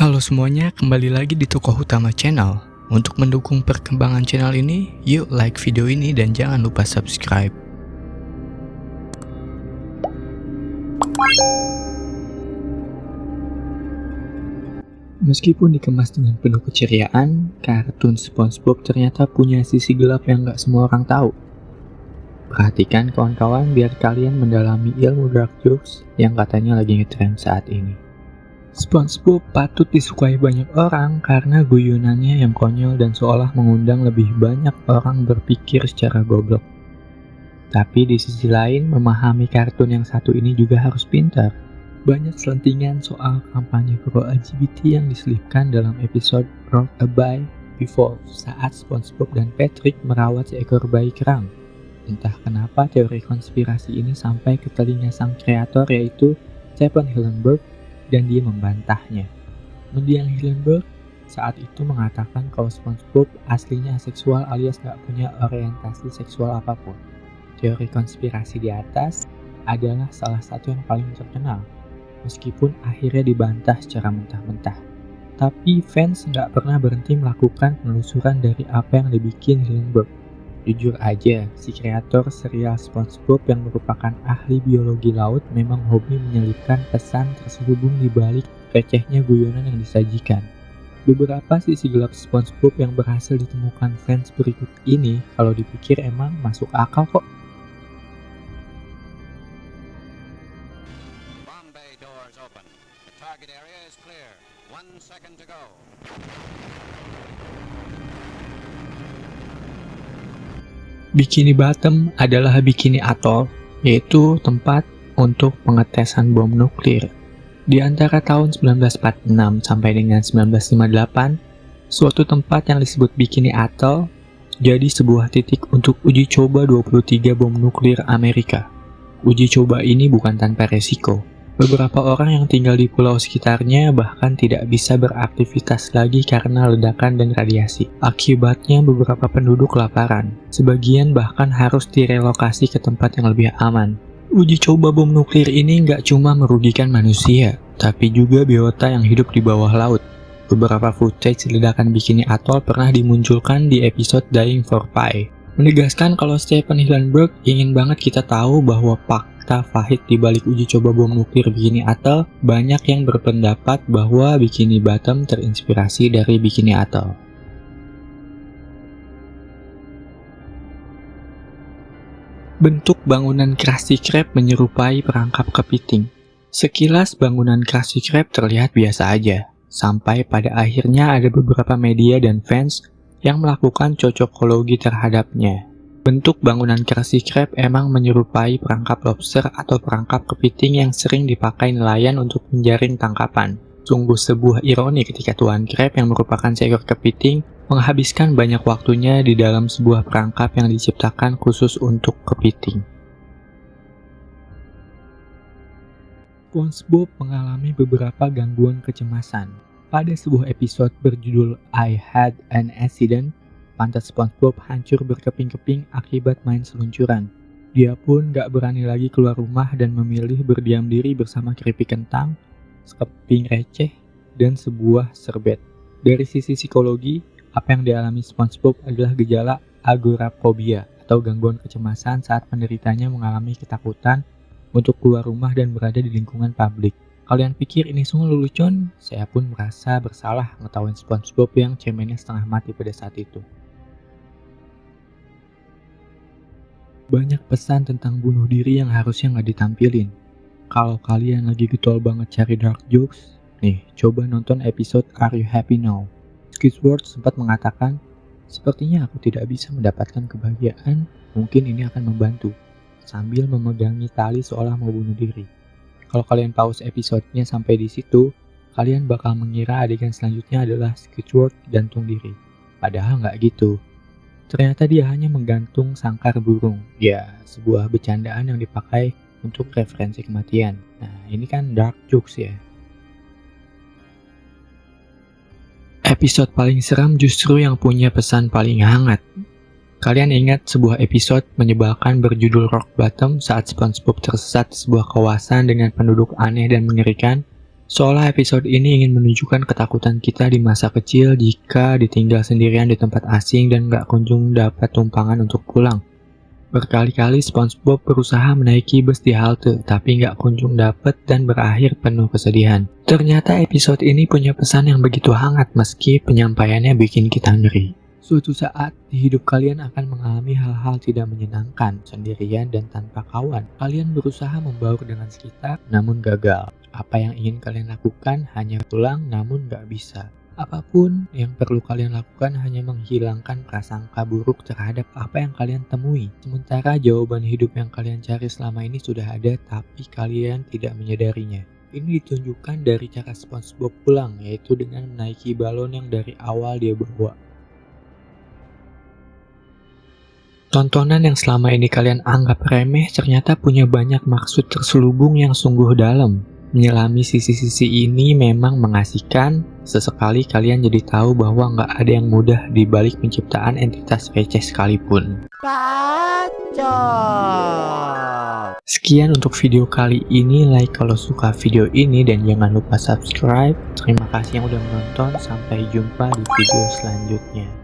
Halo semuanya, kembali lagi di Tokoh Utama Channel. Untuk mendukung perkembangan channel ini, yuk like video ini dan jangan lupa subscribe. Meskipun dikemas dengan penuh keceriaan, kartun SpongeBob ternyata punya sisi gelap yang gak semua orang tahu. Perhatikan kawan-kawan biar kalian mendalami ilmu dark jokes yang katanya lagi ngetrend saat ini. SpongeBob patut disukai banyak orang karena guyonannya yang konyol dan seolah mengundang lebih banyak orang berpikir secara goblok. Tapi di sisi lain, memahami kartun yang satu ini juga harus pintar. Banyak selentingan soal kampanye pro LGBT yang diselipkan dalam episode Rock a Bye Before saat SpongeBob dan Patrick merawat seekor bayi kerang. Entah kenapa teori konspirasi ini sampai ke telinga sang kreator yaitu Stephen Hillenburg dan dia membantahnya. Mendiang Hillenburg saat itu mengatakan kalau SpongeBob aslinya aseksual alias gak punya orientasi seksual apa pun. Teori konspirasi di atas adalah salah satu yang paling terkenal, meskipun akhirnya dibantah secara mentah-mentah. Tapi fans nggak pernah berhenti melakukan penelusuran dari apa yang dibikin Hillenburg Jujur aja, si kreator serial SpongeBob yang merupakan ahli biologi laut memang hobi menyelipkan pesan terselubung di balik recehnya guyonan yang disajikan. Beberapa sisi gelap SpongeBob yang berhasil ditemukan fans berikut ini kalau dipikir emang masuk akal kok. Bombay doors open. The target area is clear. One second to go. Bikini Bottom adalah bikini atoll, yaitu tempat untuk pengetesan bom nuklir. Di antara tahun 1946 sampai dengan 1958, suatu tempat yang disebut Bikini Atoll jadi sebuah titik untuk uji coba 23 bom nuklir Amerika. Uji coba ini bukan tanpa resiko, Beberapa orang yang tinggal di pulau sekitarnya bahkan tidak bisa beraktivitas lagi karena ledakan dan radiasi. Akibatnya beberapa penduduk kelaparan. Sebagian bahkan harus direlokasi ke tempat yang lebih aman. Uji coba bom nuklir ini nggak cuma merugikan manusia, tapi juga biota yang hidup di bawah laut. Beberapa footage ledakan Bikini Atoll pernah dimunculkan di episode Dying for Pi, menegaskan kalau Stephen Hillenburg ingin banget kita tahu bahwa Pak fakta pahit di balik uji coba bom nuklir Bikini Atoll, banyak yang berpendapat bahwa Bikini Bottom terinspirasi dari Bikini Atoll. Bentuk bangunan Krusty Krab menyerupai perangkap kepiting. Sekilas bangunan Krusty Krab terlihat biasa aja, sampai pada akhirnya ada beberapa media dan fans yang melakukan cocokologi terhadapnya. Bentuk bangunan Krusty Krab emang menyerupai perangkap lobster atau perangkap kepiting yang sering dipakai nelayan untuk menjaring tangkapan. Sungguh sebuah ironi ketika Tuan Krab yang merupakan seekor kepiting menghabiskan banyak waktunya di dalam sebuah perangkap yang diciptakan khusus untuk kepiting. SpongeBob mengalami beberapa gangguan kecemasan. Pada sebuah episode berjudul I Had an Accident, Pantat SpongeBob hancur berkeping-keping akibat main seluncuran. Dia pun gak berani lagi keluar rumah dan memilih berdiam diri bersama keripik kentang, sekeping receh, dan sebuah serbet. Dari sisi psikologi, apa yang dialami SpongeBob adalah gejala agoraphobia atau gangguan kecemasan saat penderitanya mengalami ketakutan untuk keluar rumah dan berada di lingkungan publik. Kalian pikir ini sungguh lelucon? Saya pun merasa bersalah ngetawain SpongeBob yang cemennya setengah mati pada saat itu. Banyak pesan tentang bunuh diri yang harusnya nggak ditampilin. Kalau kalian lagi getol banget cari dark jokes, nih coba nonton episode Are You Happy Now? Skidward sempat mengatakan, Sepertinya aku tidak bisa mendapatkan kebahagiaan, mungkin ini akan membantu, sambil memegangi tali seolah mau bunuh diri. Kalau kalian pause episodenya sampai di situ, kalian bakal mengira adegan selanjutnya adalah Skidward gantung diri. Padahal nggak gitu. Ternyata dia hanya menggantung sangkar burung. Ya, sebuah bercandaan yang dipakai untuk referensi kematian. Nah, ini kan dark jokes ya. Episode paling seram justru yang punya pesan paling hangat. Kalian ingat sebuah episode menyebalkan berjudul Rock Bottom saat SpongeBob tersesat di sebuah kawasan dengan penduduk aneh dan mengerikan? Seolah episode ini ingin menunjukkan ketakutan kita di masa kecil jika ditinggal sendirian di tempat asing dan gak kunjung dapat tumpangan untuk pulang. Berkali-kali SpongeBob berusaha menaiki bus di halte, tapi nggak kunjung dapet dan berakhir penuh kesedihan. Ternyata episode ini punya pesan yang begitu hangat meski penyampaiannya bikin kita ngeri. Suatu saat, di hidup kalian akan mengalami hal-hal tidak menyenangkan, sendirian dan tanpa kawan. Kalian berusaha membaur dengan sekitar, namun gagal. Apa yang ingin kalian lakukan hanya pulang, namun nggak bisa. Apa pun yang perlu kalian lakukan hanya menghilangkan prasangka buruk terhadap apa yang kalian temui. Sementara jawaban hidup yang kalian cari selama ini sudah ada, tapi kalian tidak menyadarinya. Ini ditunjukkan dari cara SpongeBob pulang, yaitu dengan menaiki balon yang dari awal dia bawa. Tontonan yang selama ini kalian anggap remeh ternyata punya banyak maksud terselubung yang sungguh dalam. Menyelami sisi-sisi ini memang mengasihkan, sesekali kalian jadi tahu bahwa nggak ada yang mudah di balik penciptaan entitas receh sekalipun. Bacot. Sekian untuk video kali ini, like kalau suka video ini dan jangan lupa subscribe. Terima kasih yang udah menonton, sampai jumpa di video selanjutnya.